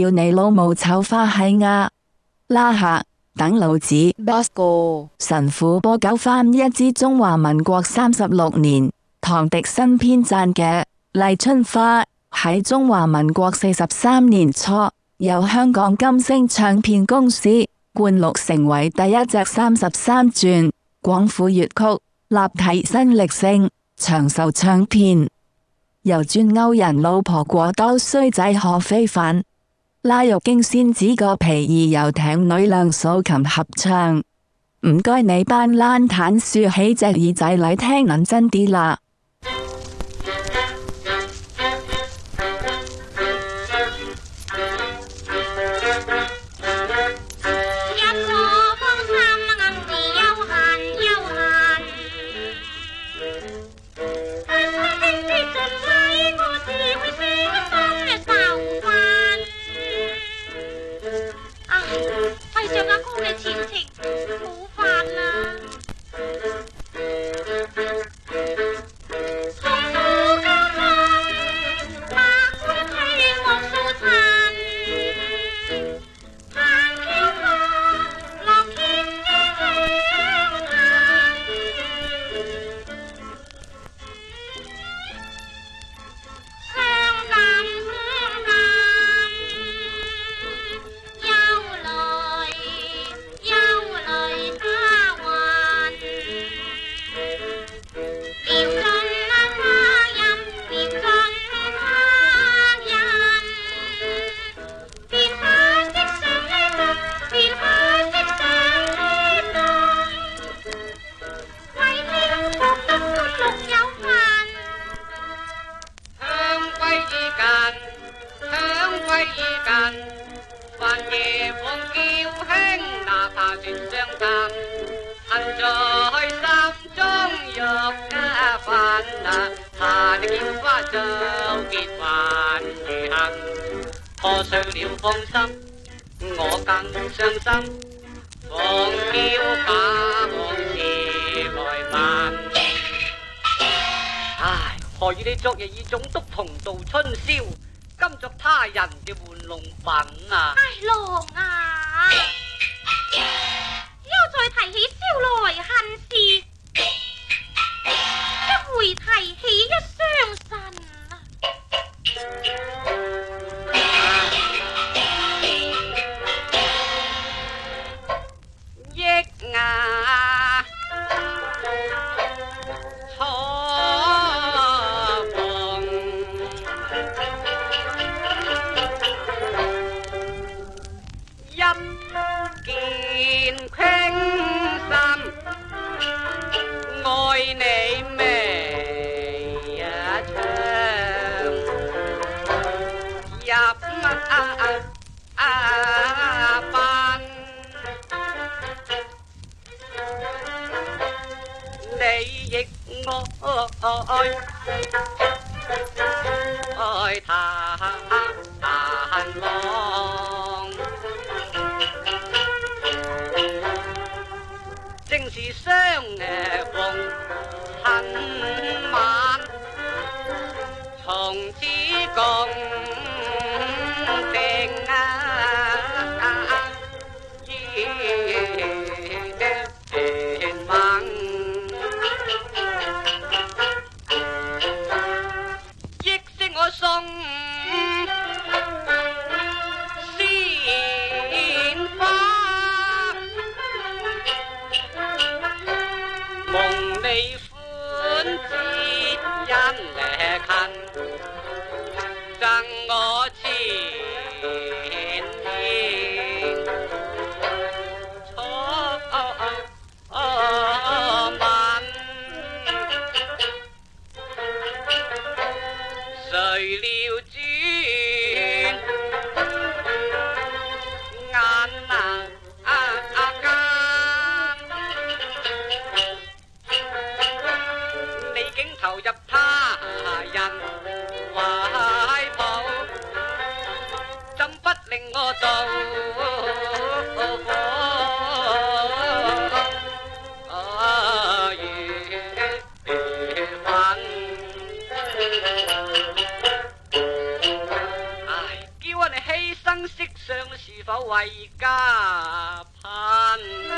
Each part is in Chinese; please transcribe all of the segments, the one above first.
要你老母丑花喺啊！拉下等老子，神父播九番一支中华民国三十六年唐迪新编赞嘅《丽春花》，喺中华民国四十三年初由香港金星唱片公司冠录成为第一只三十三转广府粤曲立体新力性长寿唱片，由转欧人老婆过刀衰仔何非凡。拉玉京仙子个皮儿，游艇女亮素琴合唱。唔该，你班烂坦竖起只耳仔嚟听认真啲啦。怕你见花就结还同破碎了芳心，我更伤心。狂叫假往事来问，唉，何以你昨日与总督同度春宵，今作他人嘅玩弄品啊？唉，狼啊！亦爱爱谈难忘。正是双逢恨晚，从此共。唉，叫牺牲色相，是否为家贫？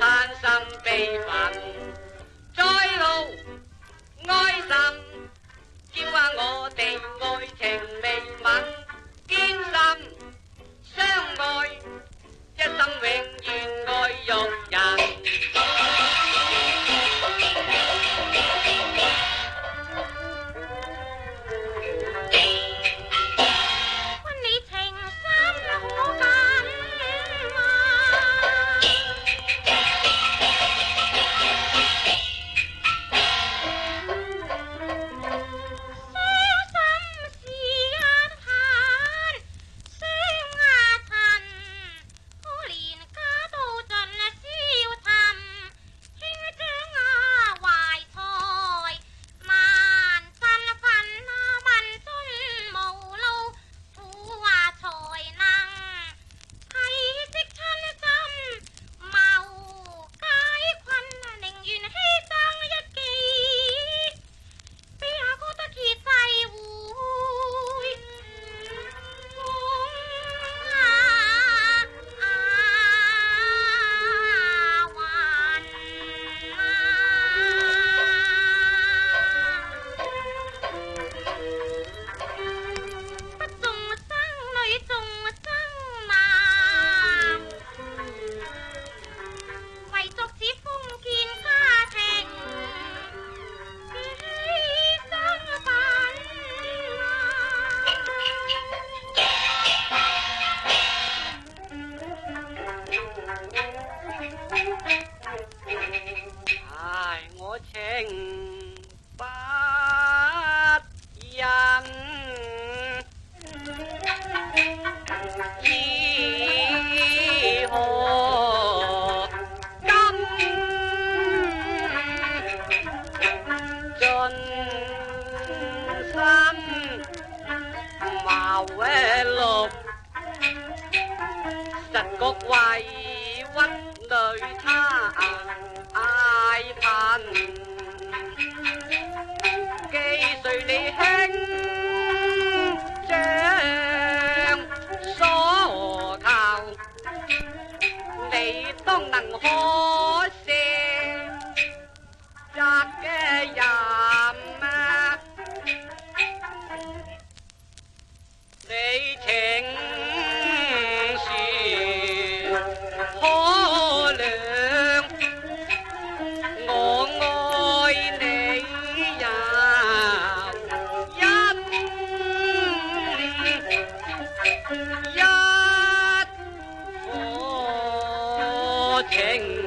贪心悲愤，在路哀心，叫啊！我哋爱情未泯，坚心相爱，一生永远爱玉人。峨嵋路，十国外，万女滩。king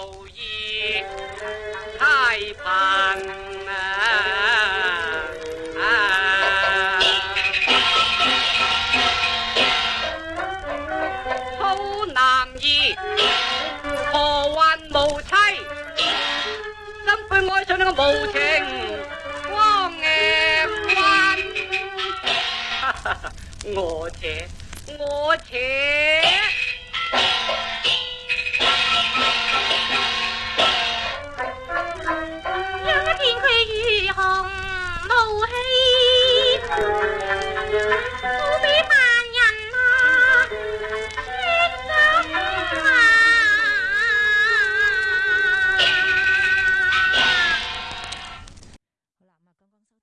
有意太贫啊，好男儿何患无妻？心爱上那个无情光嘅关，我知。